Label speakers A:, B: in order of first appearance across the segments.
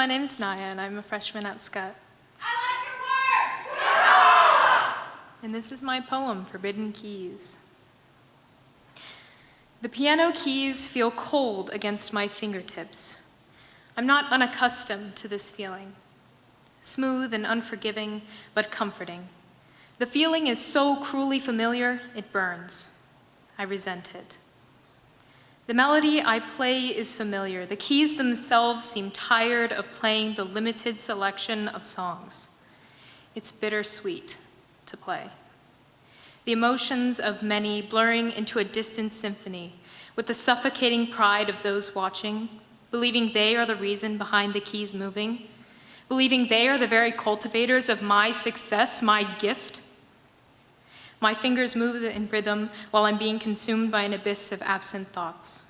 A: my name is Naya, and I'm a freshman at Scott.
B: I like your work!
A: And this is my poem, Forbidden Keys. The piano keys feel cold against my fingertips. I'm not unaccustomed to this feeling. Smooth and unforgiving, but comforting. The feeling is so cruelly familiar, it burns. I resent it. The melody I play is familiar. The keys themselves seem tired of playing the limited selection of songs. It's bittersweet to play. The emotions of many blurring into a distant symphony with the suffocating pride of those watching, believing they are the reason behind the keys moving, believing they are the very cultivators of my success, my gift. My fingers move in rhythm while I'm being consumed by an abyss of absent thoughts.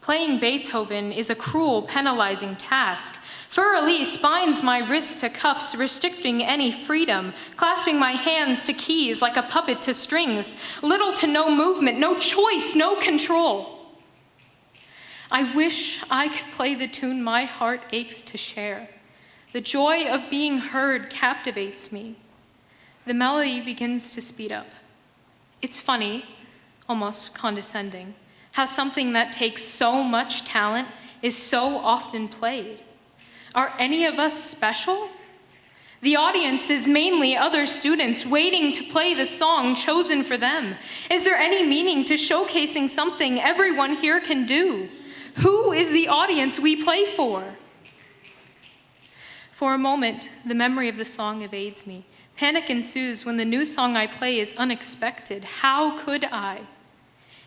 A: Playing Beethoven is a cruel, penalizing task. Für Elise binds my wrists to cuffs, restricting any freedom, clasping my hands to keys like a puppet to strings. Little to no movement, no choice, no control. I wish I could play the tune my heart aches to share. The joy of being heard captivates me. The melody begins to speed up. It's funny, almost condescending, how something that takes so much talent is so often played. Are any of us special? The audience is mainly other students waiting to play the song chosen for them. Is there any meaning to showcasing something everyone here can do? Who is the audience we play for? For a moment, the memory of the song evades me. Panic ensues when the new song I play is unexpected. How could I?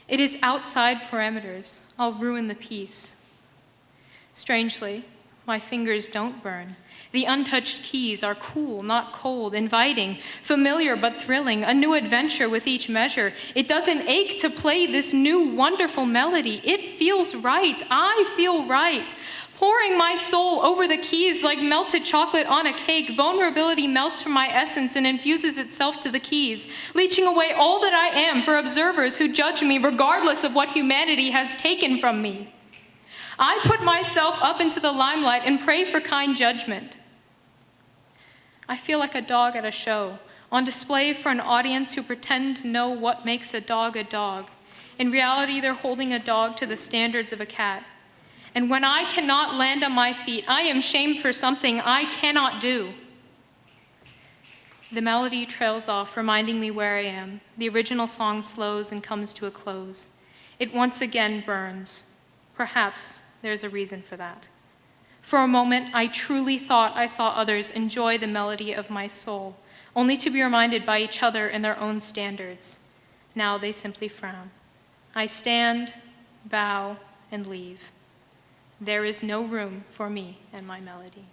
A: It is outside parameters. I'll ruin the piece. Strangely, my fingers don't burn. The untouched keys are cool, not cold, inviting, familiar but thrilling, a new adventure with each measure. It doesn't ache to play this new wonderful melody. It feels right. I feel right. Pouring my soul over the keys like melted chocolate on a cake, vulnerability melts from my essence and infuses itself to the keys, leaching away all that I am for observers who judge me regardless of what humanity has taken from me. I put myself up into the limelight and pray for kind judgment. I feel like a dog at a show, on display for an audience who pretend to know what makes a dog a dog. In reality, they're holding a dog to the standards of a cat. And when I cannot land on my feet, I am shamed for something I cannot do. The melody trails off, reminding me where I am. The original song slows and comes to a close. It once again burns. Perhaps there's a reason for that. For a moment, I truly thought I saw others enjoy the melody of my soul, only to be reminded by each other in their own standards. Now they simply frown. I stand, bow, and leave. There is no room for me and my melody.